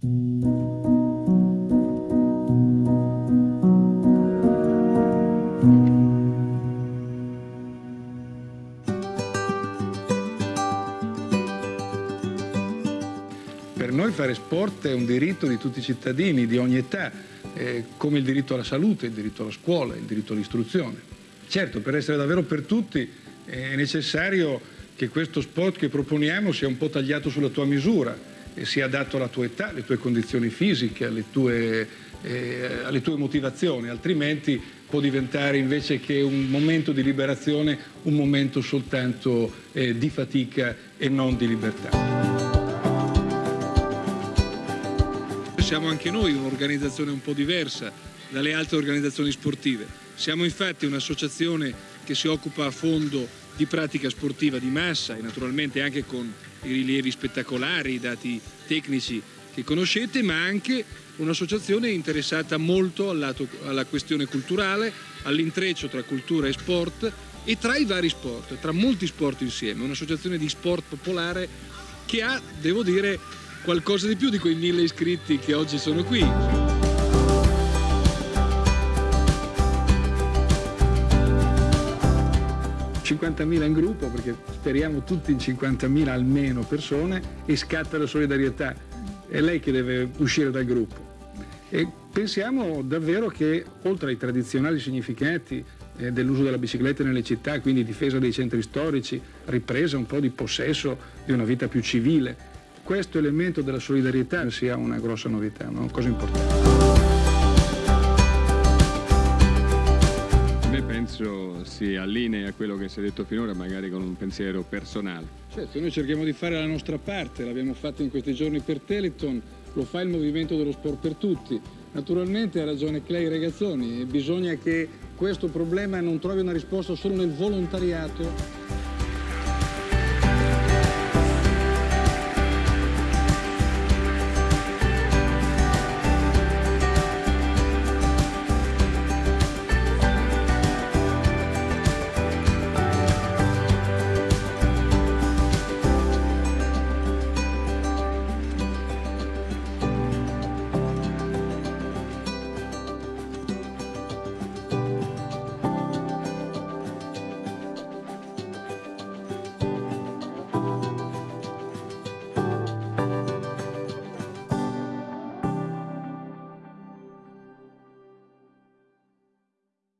Per noi fare sport è un diritto di tutti i cittadini, di ogni età, eh, come il diritto alla salute, il diritto alla scuola, il diritto all'istruzione. Certo, per essere davvero per tutti è necessario che questo sport che proponiamo sia un po' tagliato sulla tua misura sia adatto alla tua età, alle tue condizioni fisiche, alle tue, eh, alle tue motivazioni, altrimenti può diventare invece che un momento di liberazione un momento soltanto eh, di fatica e non di libertà. Siamo anche noi un'organizzazione un po' diversa dalle altre organizzazioni sportive. Siamo infatti un'associazione che si occupa a fondo di pratica sportiva di massa e naturalmente anche con i rilievi spettacolari, i dati tecnici che conoscete, ma anche un'associazione interessata molto lato, alla questione culturale, all'intreccio tra cultura e sport e tra i vari sport, tra molti sport insieme, un'associazione di sport popolare che ha, devo dire, qualcosa di più di quei mille iscritti che oggi sono qui. 50.000 in gruppo perché speriamo tutti in 50.000 almeno persone e scatta la solidarietà. È lei che deve uscire dal gruppo. E pensiamo davvero che oltre ai tradizionali significati eh, dell'uso della bicicletta nelle città, quindi difesa dei centri storici, ripresa un po' di possesso di una vita più civile, questo elemento della solidarietà sia una grossa novità, una cosa importante. Penso si allinea a quello che si è detto finora, magari con un pensiero personale. Certo, noi cerchiamo di fare la nostra parte, l'abbiamo fatto in questi giorni per Teleton, lo fa il movimento dello sport per tutti. Naturalmente ha ragione Clay Ragazzoni, bisogna che questo problema non trovi una risposta solo nel volontariato,